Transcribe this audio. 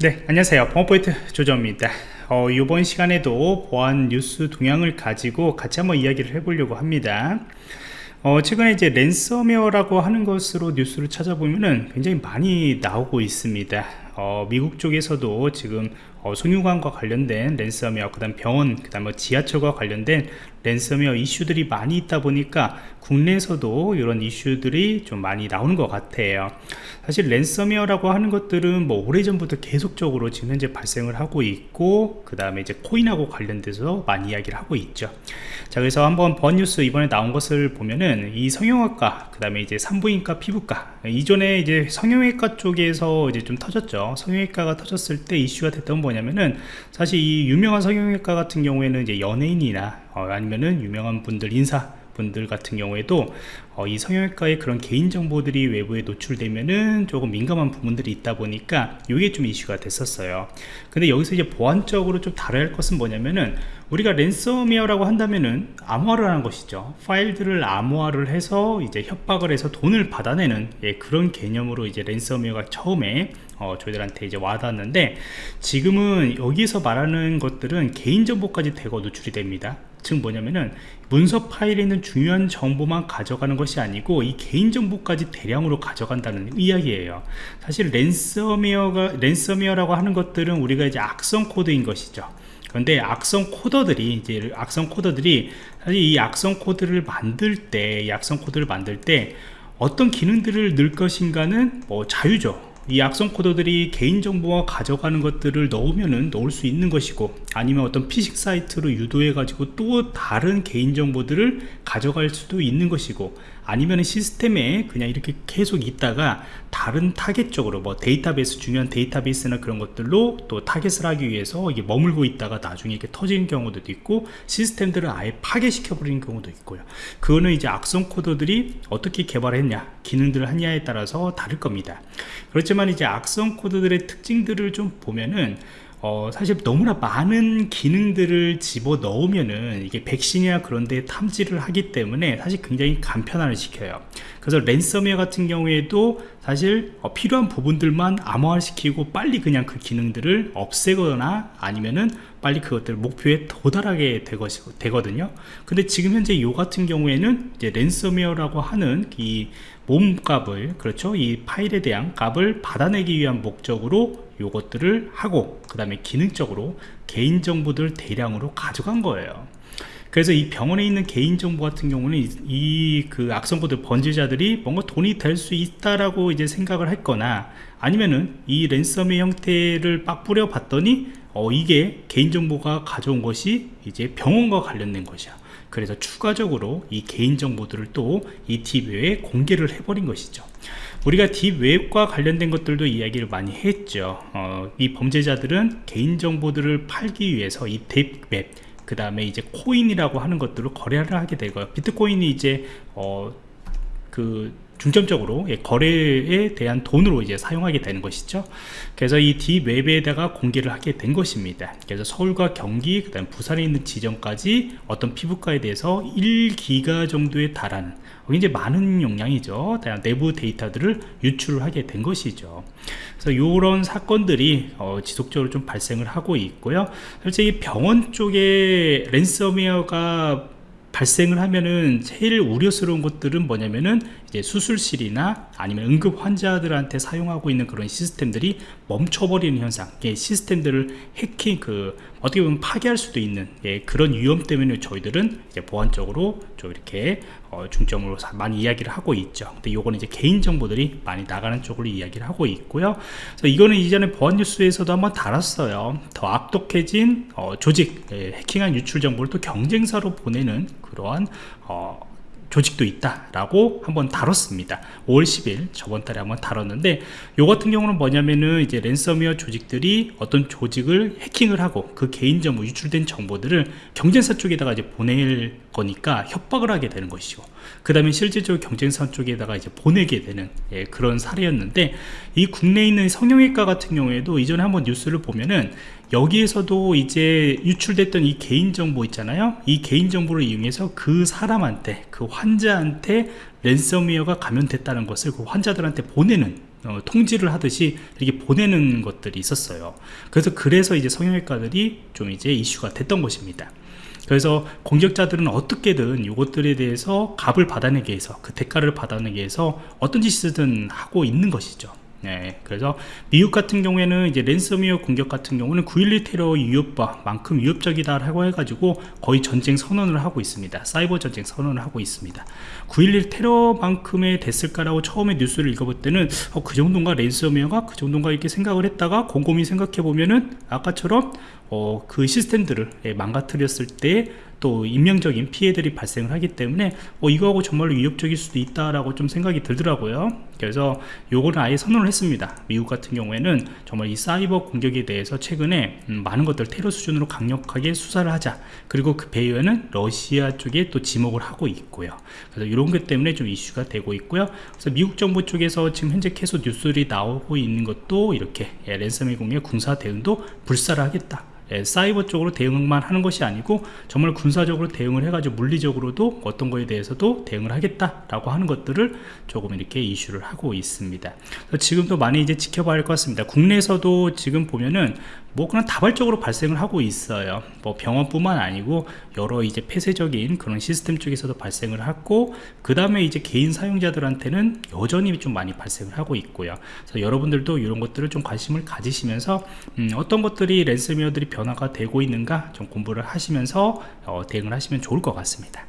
네 안녕하세요. 보안프로젝트 조정원입니다. 어, 이번 시간에도 보안 뉴스 동향을 가지고 같이 한번 이야기를 해보려고 합니다. 어, 최근에 이제 랜섬웨어라고 하는 것으로 뉴스를 찾아보면은 굉장히 많이 나오고 있습니다 어, 미국 쪽에서도 지금 어, 송유관과 관련된 랜섬웨어 그 다음 병원 그 다음 뭐 지하철과 관련된 랜섬웨어 이슈들이 많이 있다 보니까 국내에서도 이런 이슈들이 좀 많이 나오는 것 같아요. 사실 랜섬웨어라고 하는 것들은 뭐 오래전부터 계속적으로 지금 현재 발생을 하고 있고 그 다음에 이제 코인하고 관련돼서 많이 이야기를 하고 있죠. 자 그래서 한번 번 뉴스 이번에 나온 것을 보면은 이 성형외과 그 다음에 이제 산부인과 피부과 이전에 이제 성형외과 쪽에서 이제 좀 터졌죠 성형외과가 터졌을 때 이슈가 됐던 뭐냐면은 사실 이 유명한 성형외과 같은 경우에는 이제 연예인이나 어, 아니면은 유명한 분들 인사 분들 같은 경우에도 어, 이 성형외과의 그런 개인정보들이 외부에 노출되면은 조금 민감한 부분들이 있다 보니까 이게 좀 이슈가 됐었어요. 근데 여기서 이제 보안적으로 좀 다뤄야 할 것은 뭐냐면은 우리가 랜섬웨어라고 한다면은 암호화를 하는 것이죠. 파일들을 암호화를 해서 이제 협박을 해서 돈을 받아내는 예, 그런 개념으로 이제 랜섬웨어가 처음에 어, 저희들한테 이제 와닿았는데 지금은 여기서 말하는 것들은 개인정보까지 대거 노출이 됩니다 즉 뭐냐면은 문서 파일에 있는 중요한 정보만 가져가는 것이 아니고 이 개인정보까지 대량으로 가져간다는 이야기예요. 사실 랜섬웨어가 랜섬웨어라고 하는 것들은 우리가 이제 악성 코드인 것이죠. 그런데 악성 코드들이 이제 악성 코드들이 사실 이 악성 코드를 만들 때이 악성 코드를 만들 때 어떤 기능들을 넣을 것인가는 뭐 자유죠 이 악성 코드들이 개인정보와 가져가는 것들을 넣으면은 넣을 수 있는 것이고 아니면 어떤 피싱 사이트로 유도해 가지고 또 다른 개인정보들을 가져갈 수도 있는 것이고 아니면 시스템에 그냥 이렇게 계속 있다가 다른 타겟 쪽으로 뭐 데이터베이스 중요한 데이터베이스나 그런 것들로 또 타겟을 하기 위해서 이게 머물고 있다가 나중에 이렇게 터지는 경우도 있고 시스템들을 아예 파괴시켜 버리는 경우도 있고요. 그거는 이제 악성 코드들이 어떻게 개발했냐 기능들을 하냐에 따라서 다를 겁니다. 그렇지만 이제 악성 코드들의 특징들을 좀 보면은 어, 사실 너무나 많은 기능들을 집어 넣으면은 이게 백신이나 그런데 탐지를 하기 때문에 사실 굉장히 간편화를 시켜요. 그래서 랜섬웨어 같은 경우에도 사실 어, 필요한 부분들만 암호화 시키고 빨리 그냥 그 기능들을 없애거나 아니면은 빨리 그것들 목표에 도달하게 되거든요. 근데 지금 현재 요 같은 경우에는 이제 랜섬웨어라고 하는 이 몸값을 그렇죠? 이 파일에 대한 값을 받아내기 위한 목적으로 요것들을 하고 그 다음에 기능적으로 개인정보들 대량으로 가져간 거예요. 그래서 이 병원에 있는 개인정보 같은 경우는 이 그 악성코드 번지자들이 뭔가 돈이 될 수 있다라고 이제 생각을 했거나 아니면은 이 랜섬의 형태를 빡 뿌려 봤더니 어 이게 개인정보가 가져온 것이 이제 병원과 관련된 것이야 그래서 추가적으로 이 개인정보들을 또 이 딥웹에 공개를 해버린 것이죠. 우리가 딥웹과 관련된 것들도 이야기를 많이 했죠. 어, 이 범죄자들은 개인정보들을 팔기 위해서 이 딥웹 그 다음에 이제 코인이라고 하는 것들을 거래를 하게 되고요. 비트코인이 이제 어, 그 중점적으로 예, 거래에 대한 돈으로 이제 사용하게 되는 것이죠. 그래서 이 딥웹에다가 공개를 하게 된 것입니다. 그래서 서울과 경기 그 다음 부산에 있는 지점까지 어떤 피부과에 대해서 1기가 정도에 달하는 굉장히 많은 용량이죠. 내부 데이터들을 유출을 하게 된 것이죠. 그래서 이런 사건들이 어, 지속적으로 좀 발생을 하고 있고요. 솔직히 병원 쪽에 랜섬웨어가 발생을 하면은 제일 우려스러운 것들은 뭐냐면은 이제 수술실이나 아니면 응급 환자들한테 사용하고 있는 그런 시스템들이 멈춰버리는 현상. 예, 시스템들을 해킹 그 어떻게 보면 파괴할 수도 있는 예, 그런 위험 때문에 저희들은 이제 보안적으로 좀 이렇게 어, 중점으로 많이 이야기를 하고 있죠. 근데 요거는 이제 개인 정보들이 많이 나가는 쪽으로 이야기를 하고 있고요. 그래서 이거는 이전에 보안 뉴스에서도 한번 다뤘어요. 더 악독해진 어, 조직 예, 해킹한 유출 정보를 또 경쟁사로 보내는 그러한 어, 조직도 있다라고 한번 다뤘습니다. 5월 10일 저번 달에 한번 다뤘는데 요 같은 경우는 뭐냐면은 이제 랜섬웨어 조직들이 어떤 조직을 해킹을 하고 그 개인정보 유출된 정보들을 경쟁사 쪽에다가 이제 보낼 거니까 협박을 하게 되는 것이고 그 다음에 실질적으로 경쟁사 쪽에다가 이제 보내게 되는 예, 그런 사례였는데 이 국내에 있는 성형외과 같은 경우에도 이전에 한번 뉴스를 보면은 여기에서도 이제 유출됐던 이 개인정보 있잖아요? 이 개인정보를 이용해서 그 사람한테 그 환자한테 랜섬웨어가 감염됐다는 것을 그 환자들한테 보내는 어, 통지를 하듯이 이렇게 보내는 것들이 있었어요. 그래서 그래서 이제 성형외과들이 좀 이제 이슈가 됐던 것입니다. 그래서 공격자들은 어떻게든 이것들에 대해서 값을 받아내기 위해서 그 대가를 받아내기 위해서 어떤 짓이든 하고 있는 것이죠 네, 그래서 미국 같은 경우에는 이제 랜섬웨어 공격 같은 경우는 9.11 테러 위협과만큼 위협적이다라고 해가지고 거의 전쟁 선언을 하고 있습니다. 사이버 전쟁 선언을 하고 있습니다. 9.11 테러만큼의 됐을까라고 처음에 뉴스를 읽어볼 때는 어, 그 정도인가 랜섬웨어가 그 정도인가 이렇게 생각을 했다가 곰곰이 생각해 보면은 아까처럼 어, 그 시스템들을 예, 망가뜨렸을 때 또 인명적인 피해들이 발생을 하기 때문에 어, 이거하고 정말로 위협적일 수도 있다라고 좀 생각이 들더라고요. 그래서 요거는 아예 선언을 했습니다. 미국 같은 경우에는 정말 이 사이버 공격에 대해서 최근에 음, 많은 것들 테러 수준으로 강력하게 수사를 하자. 그리고 그 배후에는 러시아 쪽에 또 지목을 하고 있고요. 그래서 이런 것 때문에 좀 이슈가 되고 있고요. 그래서 미국 정부 쪽에서 지금 현재 계속 뉴스들이 나오고 있는 것도 이렇게 예, 랜섬웨어 공의 군사 대응도 불사를 하겠다 예, 사이버 쪽으로 대응만 하는 것이 아니고 정말 군사적으로 대응을 해가지고 물리적으로도 어떤 거에 대해서도 대응을 하겠다라고 하는 것들을 조금 이렇게 이슈를 하고 있습니다. 지금도 많이 이제 지켜봐야 할 것 같습니다. 국내에서도 지금 보면은 뭐 그냥 다발적으로 발생을 하고 있어요. 뭐 병원뿐만 아니고 여러 이제 폐쇄적인 그런 시스템 쪽에서도 발생을 하고 그 다음에 이제 개인 사용자들한테는 여전히 좀 많이 발생을 하고 있고요. 그래서 여러분들도 이런 것들을 좀 관심을 가지시면서 음, 어떤 것들이 랜섬웨어들이 변화가 되고 있는가 좀 공부를 하시면서 어, 대응을 하시면 좋을 것 같습니다